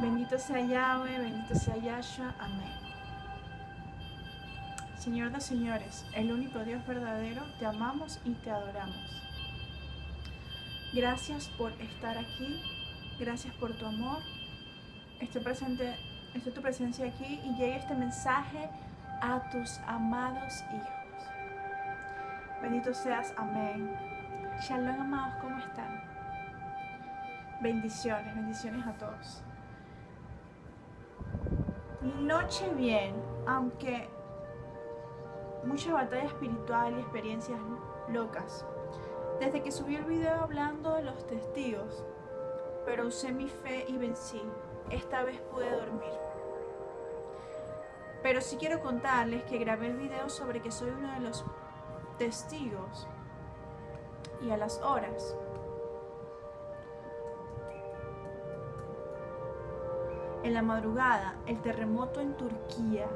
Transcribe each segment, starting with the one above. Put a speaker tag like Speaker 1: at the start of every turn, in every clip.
Speaker 1: Bendito sea Yahweh, bendito sea Yahshua. Amén. Señor de señores, el único Dios verdadero, te amamos y te adoramos. Gracias por estar aquí, gracias por tu amor. Estoy presente, estoy tu presencia aquí y llegue este mensaje a tus amados hijos. Bendito seas, amén. Shalom, amados, ¿cómo están? Bendiciones, bendiciones a todos. Noche bien, aunque mucha batalla espiritual y experiencias locas. Desde que subí el video hablando de los testigos, pero usé mi fe y vencí. Esta vez pude dormir. Pero sí quiero contarles que grabé el video sobre que soy uno de los testigos y a las horas. En la madrugada, el terremoto en Turquía,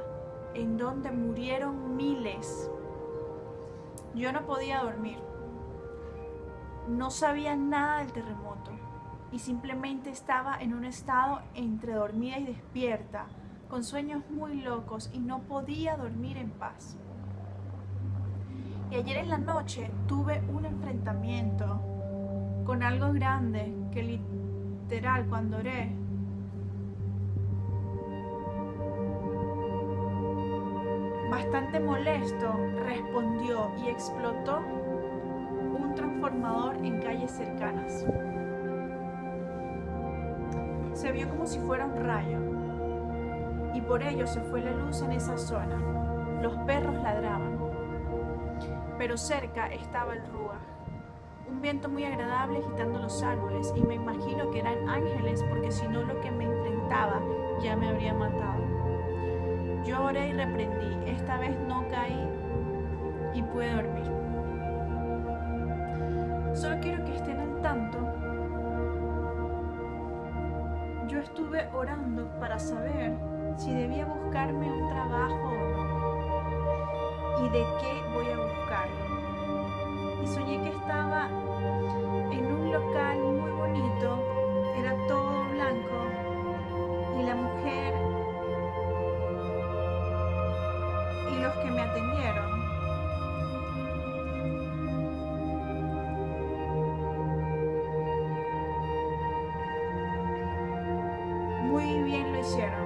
Speaker 1: en donde murieron miles. Yo no podía dormir. No sabía nada del terremoto y simplemente estaba en un estado entre dormida y despierta con sueños muy locos y no podía dormir en paz. Y ayer en la noche tuve un enfrentamiento con algo grande que literal cuando oré bastante molesto respondió y explotó un transformador en calles cercanas. Se vio como si fuera un rayo y por ello se fue la luz en esa zona. Los perros ladraban, pero cerca estaba el rúa. Un viento muy agradable agitando los árboles y me imagino que eran ángeles porque si no lo que me enfrentaba ya me habría matado. Yo oré y reprendí, esta vez no caí y pude dormir. Solo quiero que estén al tanto. Yo estuve orando para saber si debía buscarme un trabajo o no y de qué voy a buscarlo. Y soñé que estaba en un local muy bonito, hicieron.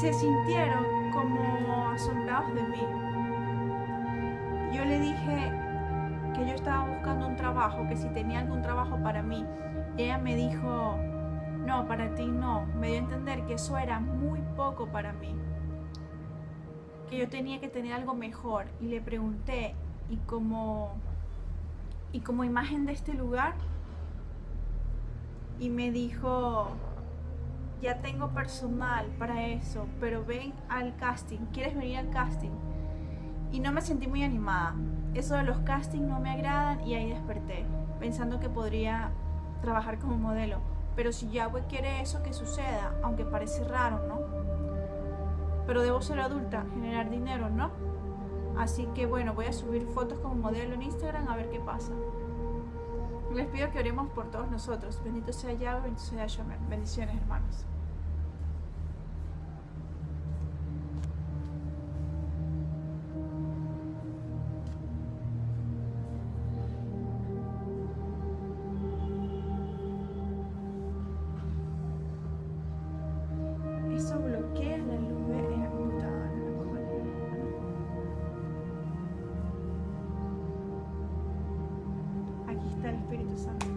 Speaker 1: se sintieron como asombrados de mí. Yo le dije que yo estaba buscando un trabajo, que si tenía algún trabajo para mí. ella me dijo, no, para ti no. Me dio a entender que eso era muy poco para mí. Que yo tenía que tener algo mejor. Y le pregunté, ¿y como, y como imagen de este lugar? Y me dijo, ya tengo personal para eso, pero ven al casting, ¿quieres venir al casting? Y no me sentí muy animada. Eso de los castings no me agradan y ahí desperté, pensando que podría trabajar como modelo. Pero si Yahweh quiere eso que suceda, aunque parece raro, ¿no? Pero debo ser adulta, generar dinero, ¿no? Así que bueno, voy a subir fotos como modelo en Instagram a ver qué pasa. Les pido que oremos por todos nosotros. Bendito sea Yahweh, bendito sea Yahweh. Bendiciones, hermanos. treated to sun.